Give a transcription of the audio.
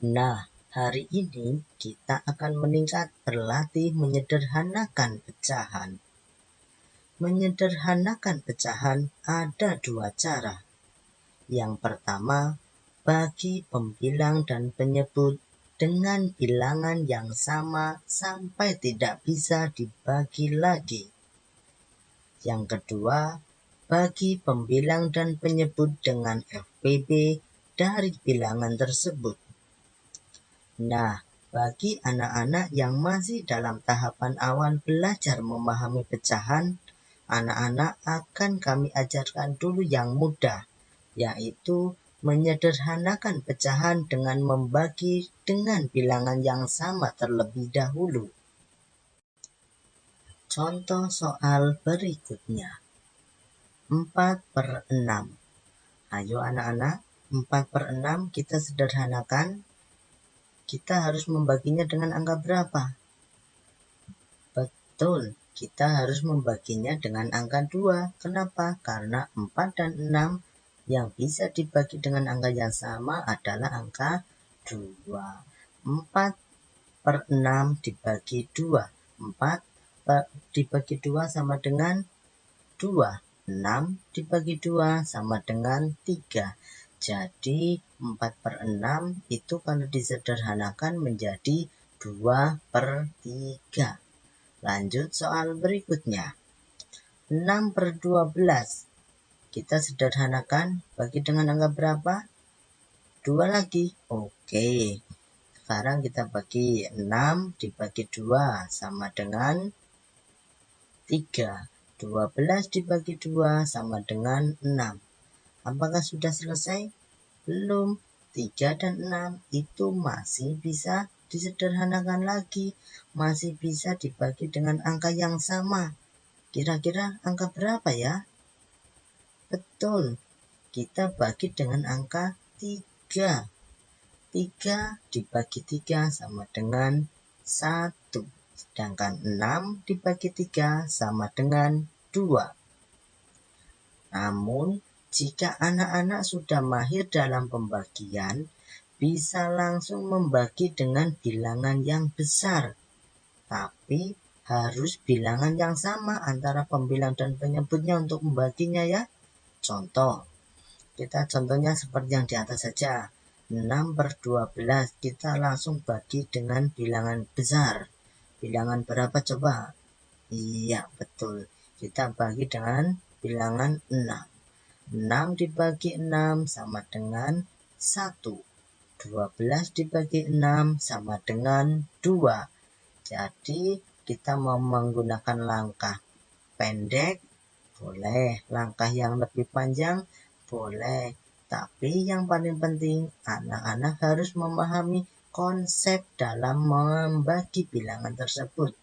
Nah, hari ini kita akan meningkat berlatih menyederhanakan pecahan. Menyederhanakan pecahan ada dua cara. Yang pertama, bagi pembilang dan penyebut dengan bilangan yang sama sampai tidak bisa dibagi lagi. Yang kedua, bagi pembilang dan penyebut dengan FPB dari bilangan tersebut. Nah, bagi anak-anak yang masih dalam tahapan awal belajar memahami pecahan, anak-anak akan kami ajarkan dulu yang mudah, yaitu menyederhanakan pecahan dengan membagi dengan bilangan yang sama terlebih dahulu. Contoh soal berikutnya. 4 per 6. Ayo anak-anak, 4 per 6 kita sederhanakan kita harus membaginya dengan angka berapa? Betul, kita harus membaginya dengan angka 2. Kenapa? Karena 4 dan 6 yang bisa dibagi dengan angka yang sama adalah angka 2. 4 per 6 dibagi 2. 4 per, dibagi 2 sama dengan 2. 6 dibagi 2 sama dengan 3. Jadi 4 per 6 itu kalau disederhanakan menjadi 2 per 3. Lanjut soal berikutnya. 6 per 12. Kita sederhanakan bagi dengan angka berapa? 2 lagi. Oke. Sekarang kita bagi 6 dibagi 2 sama dengan 3. 12 dibagi 2 sama dengan 6. Apakah sudah selesai? Belum. 3 dan 6 itu masih bisa disederhanakan lagi. Masih bisa dibagi dengan angka yang sama. Kira-kira angka berapa ya? Betul. Kita bagi dengan angka 3. 3 dibagi 3 sama dengan 1. Sedangkan 6 dibagi 3 sama dengan 2. Namun, jika anak-anak sudah mahir dalam pembagian, bisa langsung membagi dengan bilangan yang besar. Tapi harus bilangan yang sama antara pembilang dan penyebutnya untuk membaginya ya. Contoh, kita contohnya seperti yang di atas saja. 6 per 12 kita langsung bagi dengan bilangan besar. Bilangan berapa coba? Iya, betul. Kita bagi dengan bilangan 6. 6 dibagi 6 sama dengan 1. 12 dibagi 6 sama dengan 2. Jadi kita mau menggunakan langkah pendek, boleh. Langkah yang lebih panjang, boleh. Tapi yang paling penting, anak-anak harus memahami konsep dalam membagi bilangan tersebut.